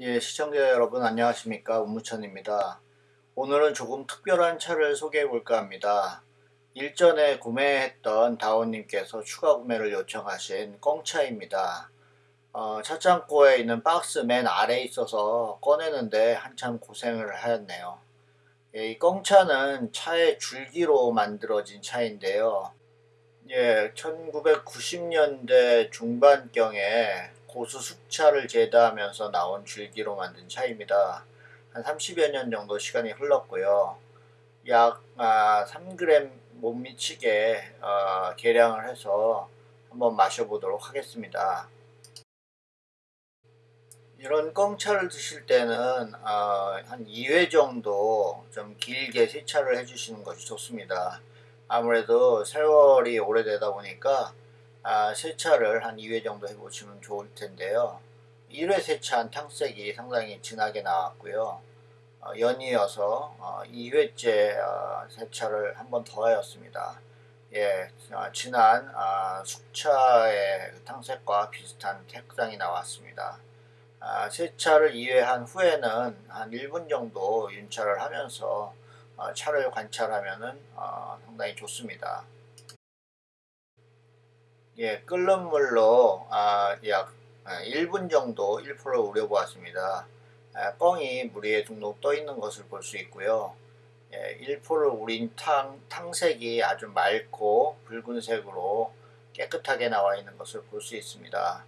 예, 시청자 여러분 안녕하십니까 운무천입니다. 오늘은 조금 특별한 차를 소개해 볼까 합니다. 일전에 구매했던 다운님께서 추가 구매를 요청하신 꽁차입니다. 어, 차창고에 있는 박스 맨 아래에 있어서 꺼내는데 한참 고생을 하였네요. 예, 이 꽁차는 차의 줄기로 만들어진 차인데요. 예, 1990년대 중반경에 고수 숙차를 제다하면서 나온 줄기로 만든 차입니다. 한 30여 년 정도 시간이 흘렀고요. 약 아, 3g 못 미치게 어, 계량을 해서 한번 마셔보도록 하겠습니다. 이런 꽁차를 드실 때는 어, 한 2회 정도 좀 길게 세차를 해주시는 것이 좋습니다. 아무래도 세월이 오래되다 보니까 아, 세차를 한 2회 정도 해보시면 좋을 텐데요. 1회 세차한 탕색이 상당히 진하게 나왔고요. 어, 연이어서 어, 2회째 어, 세차를 한 번 더 하였습니다. 예, 어, 진한 아, 숙차의 탕색과 비슷한 색상이 나왔습니다. 아, 세차를 2회 한 후에는 한 1분 정도 윤차를 하면서 어, 차를 관찰하면 어, 상당히 좋습니다. 예, 끓는 물로 아, 약 1분 아, 정도 1%를 우려보았습니다. 아, 뻥이 물 위에 둥둥 떠 있는 것을 볼 수 있고요. 예, 1%를 우린 탕, 탕색이 아주 맑고 붉은색으로 깨끗하게 나와 있는 것을 볼 수 있습니다.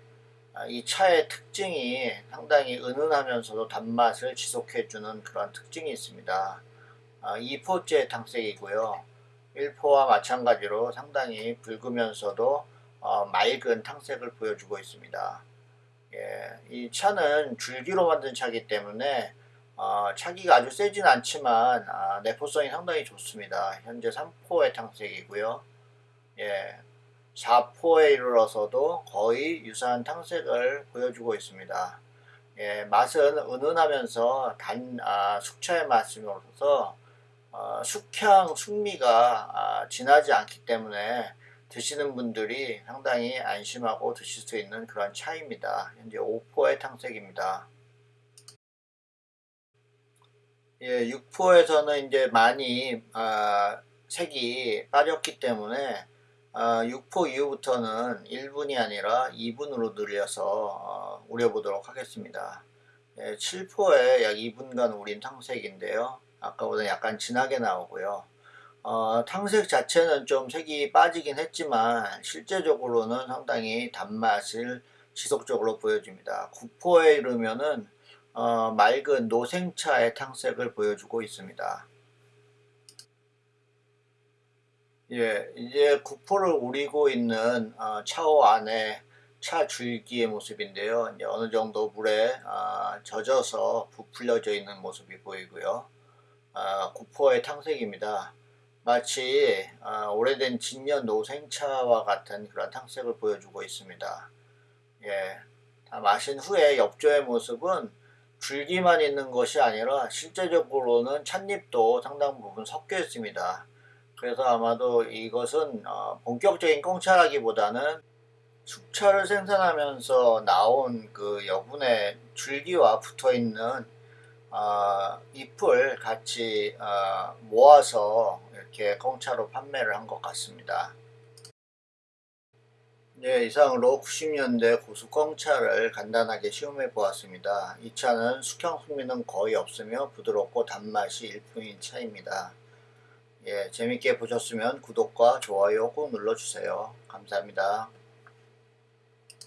아, 이 차의 특징이 상당히 은은하면서도 단맛을 지속해주는 그런 특징이 있습니다. 아, 2포째 탕색이고요. 1포와 마찬가지로 상당히 붉으면서도 어, 맑은 탕색을 보여주고 있습니다. 예, 이 차는 줄기로 만든 차기 때문에 어, 차기가 아주 세진 않지만 아, 내포성이 상당히 좋습니다. 현재 3포의 탕색이고요. 예, 4포에 이르러서도 거의 유사한 탕색을 보여주고 있습니다. 예, 맛은 은은하면서 단 아, 숙차의 맛이로서 어, 숙향, 숙미가 아, 진하지 않기 때문에 드시는 분들이 상당히 안심하고 드실 수 있는 그런 차입니다. 현재 5포의 탕색입니다. 예, 6포에서는 이제 많이 아, 색이 빠졌기 때문에 아, 6포 이후부터는 1분이 아니라 2분으로 늘려서 어, 우려보도록 하겠습니다. 예, 7포에 약 2분간 우린 탕색인데요. 아까보다 약간 진하게 나오고요. 어, 탕색 자체는 좀 색이 빠지긴 했지만 실제적으로는 상당히 단맛을 지속적으로 보여줍니다. 구포에 이르면은 어, 맑은 노생차의 탕색을 보여주고 있습니다. 예, 이제 구포를 우리고 있는 어, 차오 안에 차 줄기의 모습인데요. 이제 어느 정도 물에 어, 젖어서 부풀려져 있는 모습이 보이고요. 어, 구포의 탕색입니다. 마치 어, 오래된 진년 노생차와 같은 그런 탕색을 보여주고 있습니다. 예, 다 마신 후에 엽조의 모습은 줄기만 있는 것이 아니라 실제적으로는 찻잎도 상당 부분 섞여 있습니다. 그래서 아마도 이것은 어, 본격적인 꽁차라기보다는 숙차를 생산하면서 나온 그 여분의 줄기와 붙어있는 어, 잎을 같이 어, 모아서 이렇게 공차로 판매를 한 것 같습니다. 네, 이상으로 90년대 고수 꽁차를 간단하게 시험해 보았습니다. 이 차는 숙형 풍미는 거의 없으며 부드럽고 단맛이 일품인 차입니다. 예, 재밌게 보셨으면 구독과 좋아요 꼭 눌러주세요. 감사합니다.